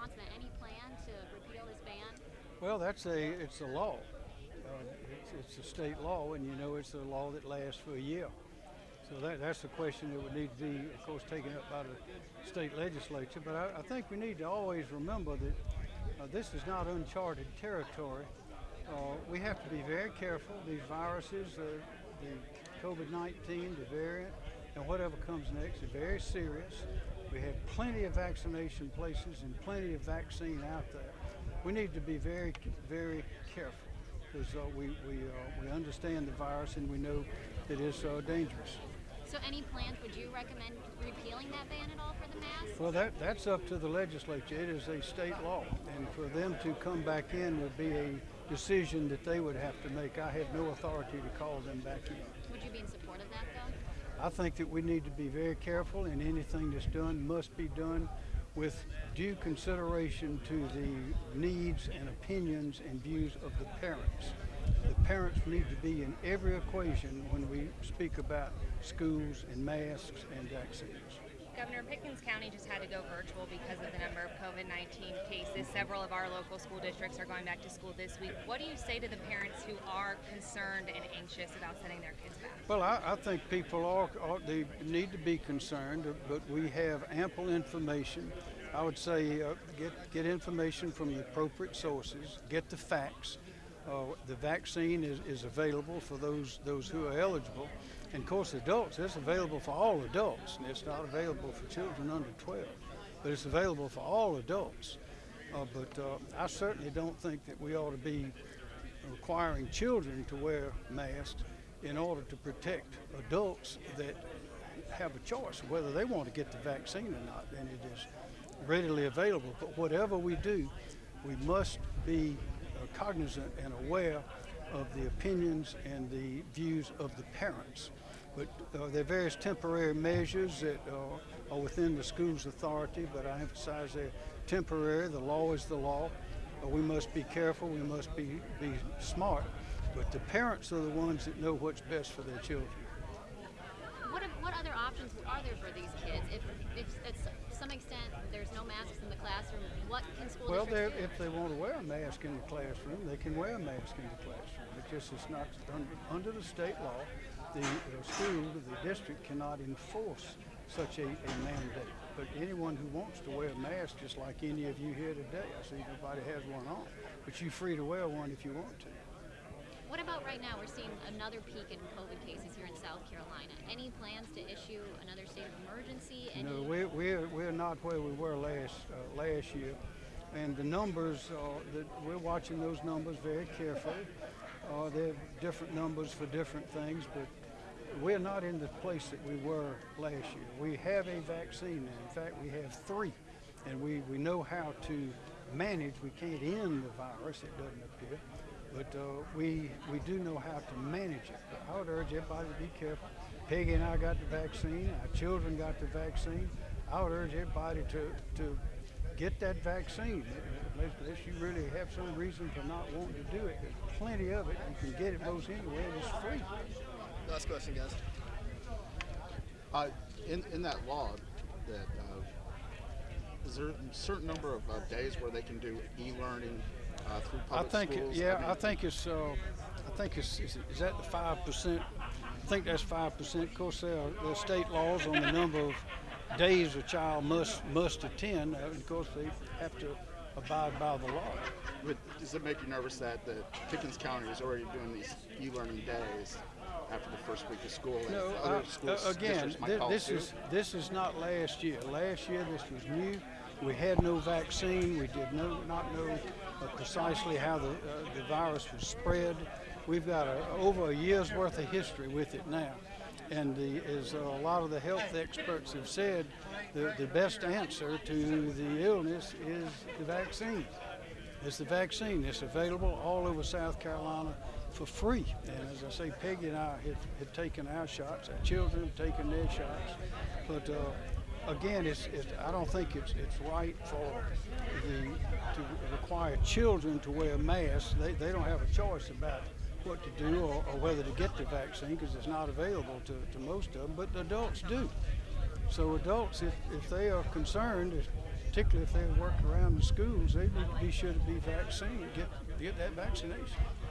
Any plan to repeal ban? Well, that's a it's a law. Uh, it's, it's a state law, and you know it's a law that lasts for a year. So that, that's the question that would need to be, of course, taken up by the state legislature. But I, I think we need to always remember that uh, this is not uncharted territory. Uh, we have to be very careful. These viruses, uh, the COVID-19, the variant, and whatever comes next are very serious. We have plenty of vaccination places and plenty of vaccine out there. We need to be very, very careful because uh, we, we, uh, we understand the virus and we know that it's uh, dangerous. So any plans, would you recommend repealing that ban at all for the mask? Well, that, that's up to the legislature. It is a state law. And for them to come back in would be a decision that they would have to make. I have no authority to call them back in. Would you be in support of that though? I think that we need to be very careful and anything that's done must be done with due consideration to the needs and opinions and views of the parents. The parents need to be in every equation when we speak about schools and masks and vaccines. Governor Pickens County just had to go virtual because of the number of COVID 19 cases. Several of our local school districts are going back to school this week. What do you say to the parents who are concerned and anxious about sending their kids back? Well, I, I think people are, are, they need to be concerned, but we have ample information. I would say uh, get, get information from the appropriate sources, get the facts. Uh, the vaccine is, is available for those, those who are eligible. And of course, adults, it's available for all adults, and it's not available for children under 12, but it's available for all adults. Uh, but uh, I certainly don't think that we ought to be requiring children to wear masks in order to protect adults that have a choice whether they want to get the vaccine or not, and it is readily available. But whatever we do, we must be cognizant and aware of the opinions and the views of the parents. But uh, there are various temporary measures that uh, are within the school's authority, but I emphasize they're temporary. The law is the law. Uh, we must be careful, we must be, be smart, but the parents are the ones that know what's best for their children. What, other options are there for these kids? If, if at some extent there's no masks in the classroom, what can school Well, districts do? if they want to wear a mask in the classroom, they can wear a mask in the classroom. It just is not under, under the state law. The, the school, the district cannot enforce such a, a mandate. But anyone who wants to wear a mask, just like any of you here today, I see nobody has one on, but you're free to wear one if you want to. What about right now? We're seeing another peak in COVID cases here in South Carolina. Any plans to issue another state of emergency? Any... No, we're, we're, we're not where we were last uh, last year, and the numbers uh, that we're watching those numbers very carefully. Uh, they're different numbers for different things, but we're not in the place that we were last year. We have a vaccine now. In fact, we have three, and we, we know how to manage. We can't end the virus, it doesn't appear, but uh, we, we do know how to manage it. But I would urge everybody to be careful. Peggy and I got the vaccine, our children got the vaccine. I would urge everybody to, to get that vaccine unless, unless you really have some reason for not wanting to do it. There's plenty of it. You can get it most anywhere. It's free. Last question, guys. Uh, in, in that law, that uh, is there a certain number of uh, days where they can do e-learning I public think, schools? yeah, mean, I think it's, uh, I think it's, is, is that the five percent? I think that's five percent. Of course, there are, there are state laws on the number of days a child must must attend. Uh, and of course, they have to abide by the law. But does it make you nervous that the Pickens County is already doing these e-learning days after the first week of school? and No, other uh, schools, uh, again, districts might thi- follow this suit? is this is not last year. Last year, this was new. We had no vaccine. We did no, not know uh, precisely how the uh, the virus was spread. We've got a, over a year's worth of history with it now, and the, as a lot of the health experts have said, the, the best answer to the illness is the vaccine. It's the vaccine. It's available all over South Carolina for free. And as I say, Peggy and I have, have taken our shots. Our children have taken their shots. But uh, again, it's, it's, I don't think it's, it's right for the to require children to wear masks. They, they don't have a choice about what to do or, or whether to get the vaccine because it's not available to, to most of them. But adults do. So adults, if, if they are concerned, particularly if they work around the schools, they to be sure to be vaccinated, get, get that vaccination.